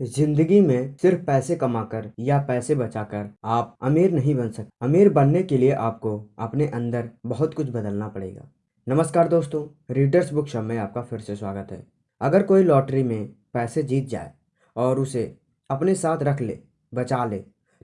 ज़िंदगी में सिर्फ़ पैसे कमाकर या पैसे बचाकर आप अमीर नहीं बन सकते अमीर बनने के लिए आपको अपने अंदर बहुत कुछ बदलना पड़ेगा। नमस्कार दोस्तों रीडर्स बुक शब में आपका फिर से स्वागत है। अगर कोई लॉटरी में पैसे जीत जाए और उसे अपने साथ रख ले, बचा ले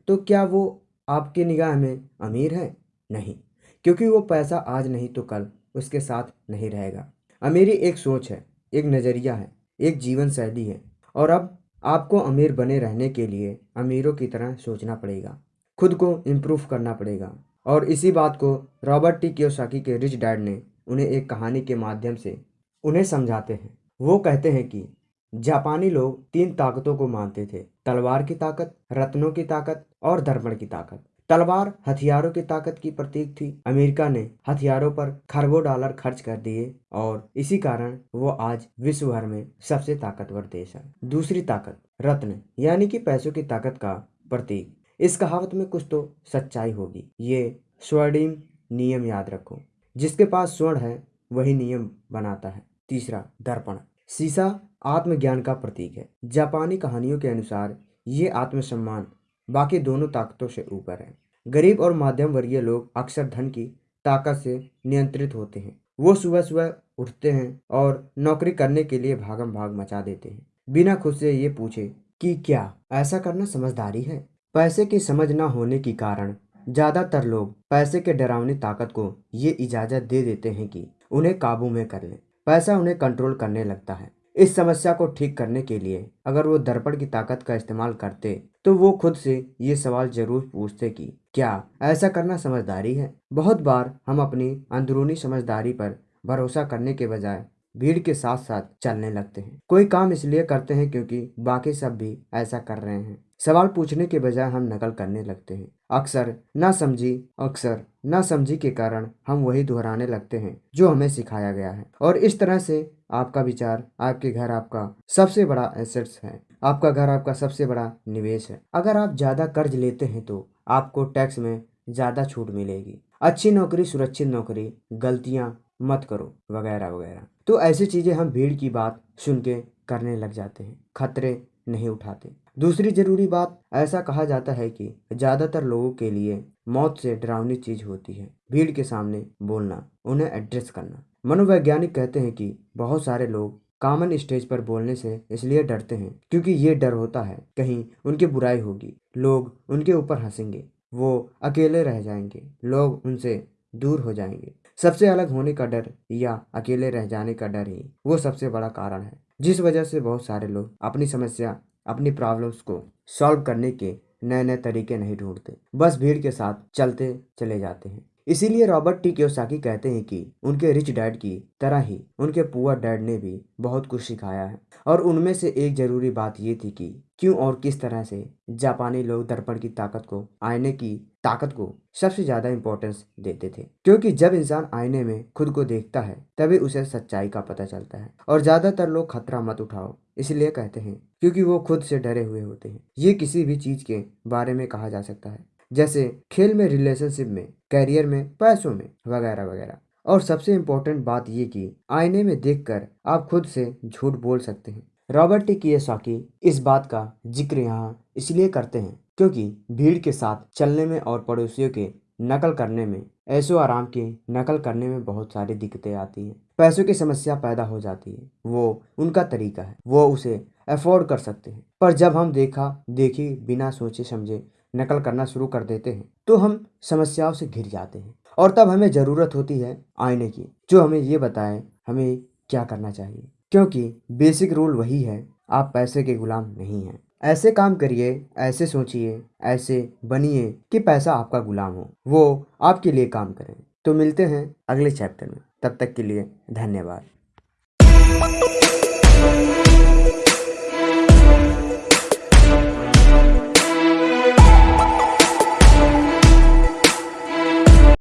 तो क्या वो आपकी निगाह में अमीर है? नहीं, क्योंकि वो पैसा आज नहीं तो कल उसके साथ नहीं रहेगा। अमीरी एक सोच है, एक नज़रिया है, एक जीवन शैली है और अब आपको अमीर बने रहने के लिए अमीरों की तरह सोचना पड़ेगा, खुद को इम्प्रूव करना पड़ेगा। और इसी बात को रॉबर्ट टी कियोसाकी के रिच डैड ने उन्हें एक कहानी के माध्यम से उन्हें समझाते हैं। वो कहते हैं कि जापानी लोग तीन ताकतों को मानते थे, तलवार की ताकत, रत्नों की ताकत और दर्पण की ताकत। तलवार हथियारों की ताकत की प्रतीक थी। अमेरिका ने हथियारों पर खरबों डॉलर खर्च कर दिए और इसी कारण वो आज विश्व भर में सबसे ताकतवर देश है। दूसरी ताकत, रत्न, यानी कि पैसों की ताकत का प्रतीक। इस कहावत में कुछ तो सच्चाई होगी। ये स्वर्णिम नियम याद रखो। जिसके पास स्वर्ण है, वही नियम बनाता है। तीसरा, दर्पण। शीशा आत्मज्ञान का प्रतीक है। जापानी कहानियों के अनुसार ये आत्मसम्मान बाकी दोनों ताकतों से ऊपर है। गरीब और मध्यम वर्गीय लोग अक्सर धन की ताकत से नियंत्रित होते हैं। वो सुबह सुबह उठते हैं और नौकरी करने के लिए भागम भाग मचा देते हैं। बिना खुद से ये पूछे कि क्या ऐसा करना समझदारी है? पैसे की समझ न होने के कारण ज़्यादातर लोग पैसे के डरावनी ताकत को ये इजाज़त दे देते हैं कि उन्हें काबू में कर लें। पैसा उन्हें कंट्रोल करने लगता है। इस समस्या को ठीक करने के लिए अगर वो दर्पण की ताकत का इस्तेमाल करते तो वो खुद से ये सवाल ज़रूर पूछते कि, क्या ऐसा करना समझदारी है? बहुत बार हम अपनी अंदरूनी समझदारी पर भरोसा करने के बजाय भीड़ के साथ साथ चलने लगते हैं। कोई काम इसलिए करते हैं क्योंकि बाकी सब भी ऐसा कर रहे हैं। सवाल पूछने के बजाय हम नकल करने लगते हैं। अक्सर ना समझी, अक्सर ना समझी के कारण हम वही दोहराने लगते हैं, जो हमें सिखाया गया है। और इस तरह से आपका विचार, आपके घर आपका सबसे बड़ा एसेट्स है। आपका घर आपका सबसे बड़ा निवेश है। अगर आप ज़्यादा कर्ज लेते हैं तो आपको टैक्स में ज़्यादा छूट मिलेगी। अच्छी नौकरी, सुरक्षित नौकरी, गलतियाँ मत करो, वगैरह वगैरह। तो ऐसी चीज़ें हम भीड़ की बात सुन के करने लग जाते हैं। खतरे नहीं उठाते। दूसरी ज़रूरी बात, ऐसा कहा जाता है कि ज़्यादातर लोगों के लिए मौत से डरावनी चीज़ होती है। भीड़ के सामने बोलना, उन्हें एड्रेस करना। मनोवैज्ञानिक कहते हैं कि बहुत सारे लोग कॉमन स्टेज पर बोलने से इसलिए डरते हैं क्योंकि ये डर होता है, कहीं उनकी बुराई होगी। लोग उनके ऊपर हंसेंगे, वो अकेले रह जाएँगे, लोग उनसे दूर हो जाएँगे। सबसे अलग होने का डर या अकेले रह जाने का डर ही वो सबसे बड़ा कारण है। जिस वजह से बहुत सारे लोग अपनी समस्या, अपनी प्रॉब्लम्स को सॉल्व करने के नए नए तरीके नहीं ढूंढते। बस भीड़ के साथ चलते चले जाते हैं। इसीलिए रॉबर्ट टी क्योसाकी कहते हैं कि उनके रिच डैड की तरह ही उनके पुअर डैड ने भी बहुत कुछ सिखाया है। और उनमें से एक ज़रूरी बात ये थी कि क्यों और किस तरह से जापानी लोग दर्पण की ताकत को, आईने की ताकत को सबसे ज़्यादा इम्पोर्टेंस देते थे। क्योंकि जब इंसान आईने में खुद को देखता है, तभी उसे सच्चाई का पता चलता है। और ज़्यादातर लोग खतरा मत उठाओ, इसलिए कहते हैं, क्योंकि वो खुद से डरे हुए होते हैं। ये किसी भी चीज़ के बारे में कहा जा सकता है। जैसे खेल में रिलेशनशिप में कैरियर में, पैसों में वगैरह वगैरह। और सबसे इम्पोर्टेंट बात ये कि आईने में देखकर आप खुद से झूठ बोल सकते हैं। रॉबर्ट कियोसाकी इस बात का ज़िक्र यहाँ इसलिए करते हैं क्योंकि भीड़ के साथ चलने में और पड़ोसियों के नकल करने में, ऐसो आराम की नकल करने में बहुत सारी दिक्कतें आती हैं। पैसों की समस्या पैदा हो जाती है। वो उनका तरीका है। वो उसे अफोर्ड कर सकते हैं। पर जब हम देखा, देखी, बिना सोचे समझे नकल करना शुरू कर देते हैं तो हम समस्याओं से घिर जाते हैं। और तब हमें ज़रूरत होती है आईने की, जो हमें ये बताए, हमें क्या करना चाहिए। क्योंकि बेसिक रूल वही है, आप पैसे के गुलाम नहीं हैं। ऐसे काम करिए, ऐसे सोचिए, ऐसे बनिए कि पैसा आपका गुलाम हो। वो आपके लिए काम करें। तो मिलते हैं अगले चैप्टर में। तब तक के लिए धन्यवाद।